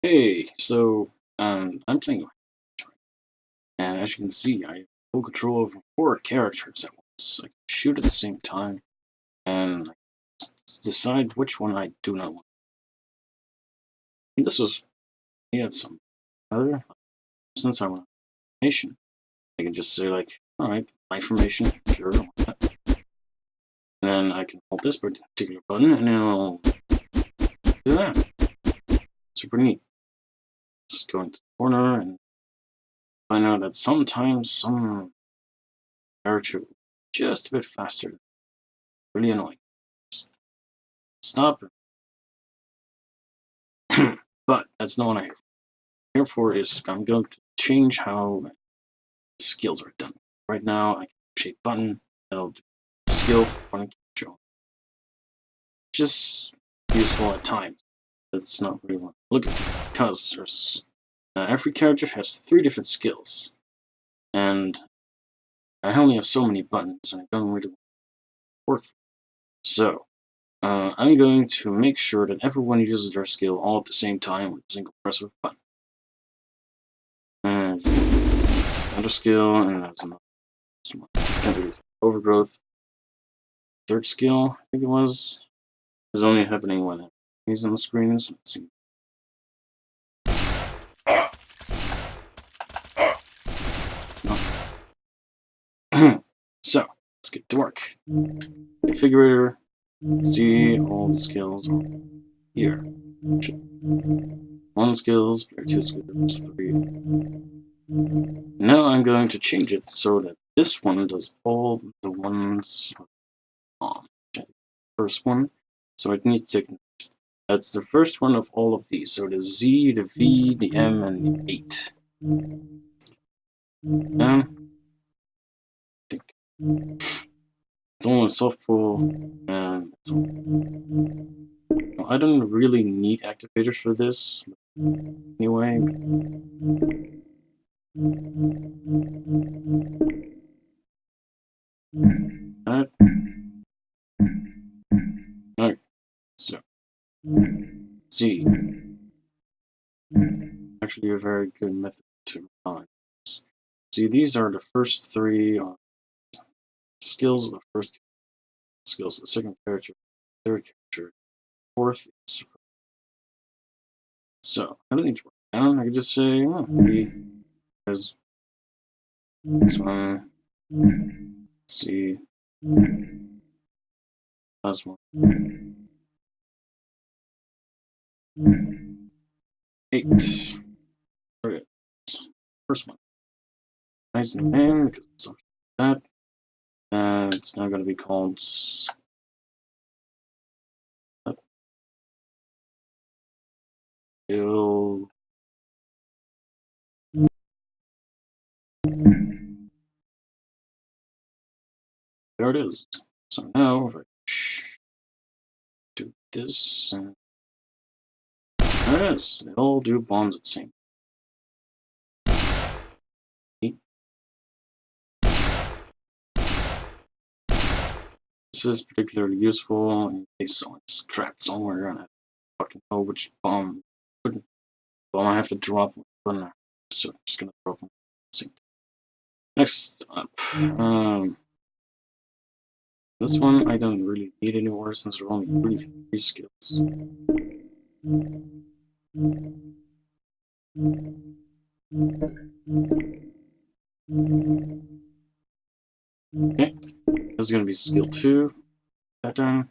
Hey, so um, I'm playing, and as you can see, I have full control over four characters at once. I can shoot at the same time, and decide which one I do not want. And this was, he had some other, since I want information, I can just say like, all right, my information, sure, and then I can hold this particular button, and it'll do that. Super neat just go into the corner and find out that sometimes some character just a bit faster. Really annoying. Just stop. but that's not what I here for. Here for is I'm going to change how skills are done. Right now, I can a button that'll do skill for one character. Just useful at times. That's not really I'm looking for because there's uh, every character has three different skills, and I only have so many buttons, and I don't really work. So, uh, I'm going to make sure that everyone uses their skill all at the same time with a single press of a button. And that's another skill, and that's another. one. Overgrowth. Third skill, I think it was, is only happening when he's on the screen. So let's see. so, let's get to work. Configurator, see all the skills here. One skills, two skills, three. Now I'm going to change it so that this one does all the ones on. First one, so it needs to that's the first one of all of these. So the Z, the V, the M, and the 8. Um, it's only a soft pull, and I don't really need activators for this. Anyway. Alright. See. Actually a very good method to find. See, these are the first three uh, skills the first skills the second character, third character, fourth. So I don't need to write down. I can just say, oh, B as this one, C, last one, eight. Okay. First one nice new name because it's that. And it's now going to be called. There it is. So now if I do this, and is. They all do bombs at same This is particularly useful in case someone's trapped somewhere and I fucking know which bomb bomb I have to drop when so I'm just gonna drop one. Next up, um, this one I don't really need anymore since are only really three skills. This is going to be skill 2. That 2.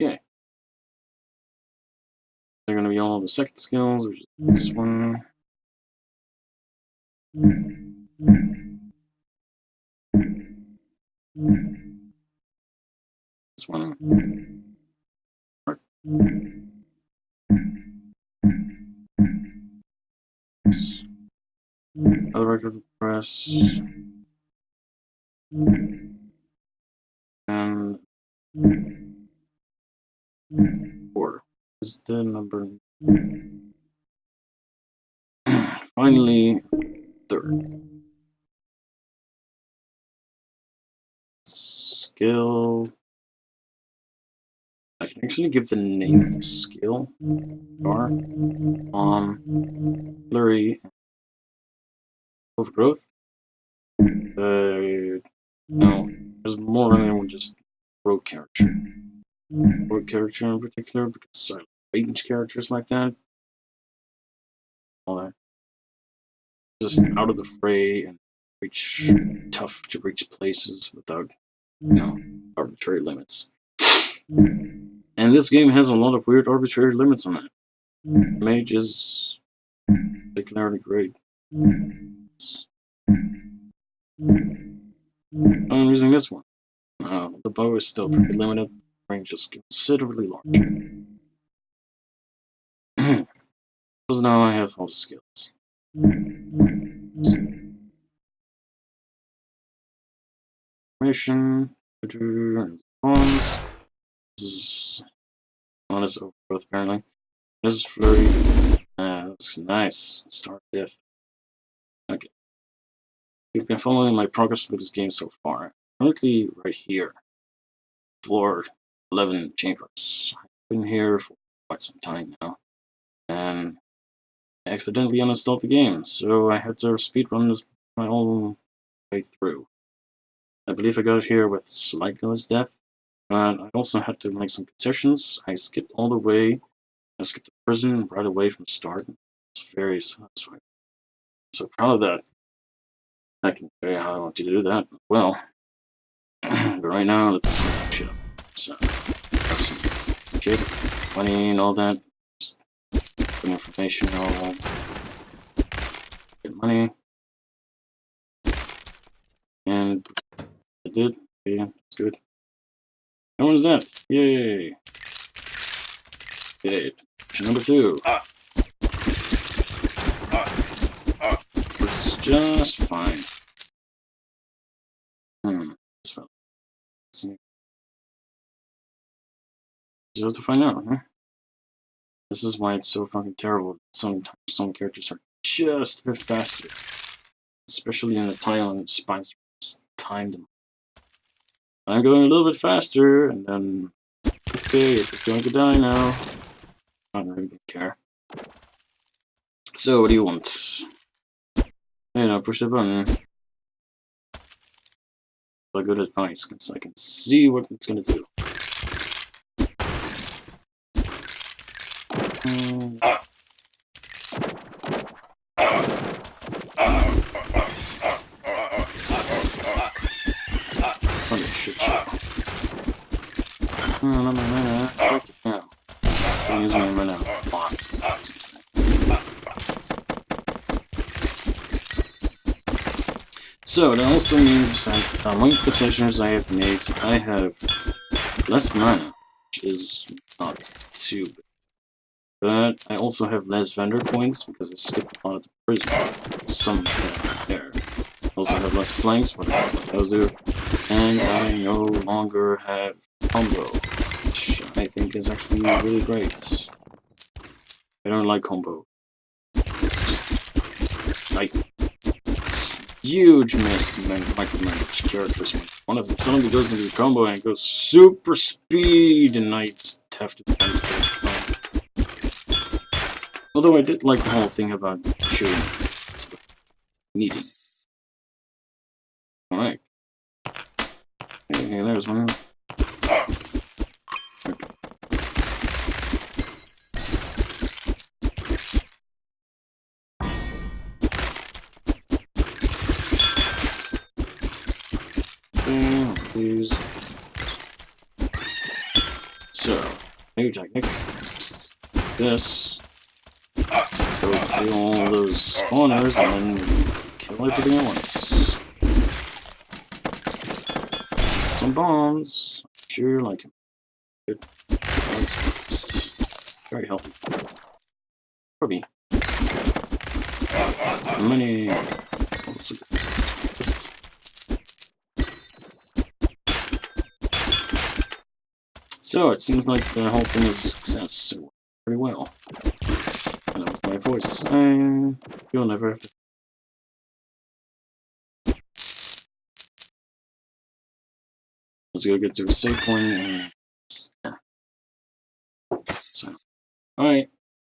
Okay. They're going to be all the second skills, which is this one. This one. Other record press. And four is the number finally, Skill. I can actually give the name of the skill. Bar. Um. Blurry. Overgrowth. Uh, no, there's more than just rogue character. Rogue character in particular, because I like range characters like that. All that. Just out of the fray and reach tough to reach places without, you know, arbitrary limits. And this game has a lot of weird arbitrary limits on it. Mage is particularly great. I'm using this one. Uh, the bow is still pretty limited, range is considerably larger. Because now I have all the skills. Mission, spawns. This is honest overgrowth apparently. This is flurry. Uh, that's nice. Start death. Okay. You've been following my progress with this game so far. Currently right here. Floor 11 chambers. I've been here for quite some time now. And accidentally uninstalled the game, so I had to speedrun this my own way through. I believe I got here with slight less death, but I also had to make some concessions. I skipped all the way. I skipped the prison right away from the start. It's very satisfying. So proud of that. I can tell you how I want to do that. Well, but right now, let's shit up. So, some shit, money, and all that. Put information, all get money. And I did. Yeah, it's good. What is that? Yay! Okay, number two. Ah. Ah. Ah. It's just fine. Hmm. See. Just have to find out, huh? This is why it's so fucking terrible. Sometimes some characters are just a bit faster. Especially in the Thailand spines timed them. I'm going a little bit faster, and then okay, it's going to die now. I don't really care. So, what do you want? You know, push the button. But good advice, because I can see what it's gonna do. Um, Funny shit show. No, no, no, no, no. Fuck it now. I'm using it right now. Fuck. So that also means that among the decisions I have made, I have less mana, which is not too bad. But I also have less vendor coins because I skipped a lot of the prison. Some there. Also have less planks, but what those do. And I no longer have combo, which I think is actually really great. I don't like combo. It's just like huge mess to man micromanage characters. One of them suddenly goes into the combo and goes super speed, and I just have to. Although I did like the whole thing about shooting needing. Alright. Hey, hey, there's one. Okay, please. So, new technique. This. Go kill all those spawners and then kill everything at once. Some bombs. Sure, like him. Good. That's very healthy. Probably. Money. Also. So it seems like the whole thing is a success. So pretty well. And that was my voice. Uh, you'll never have. Let's go get to a save point yeah. So, alright.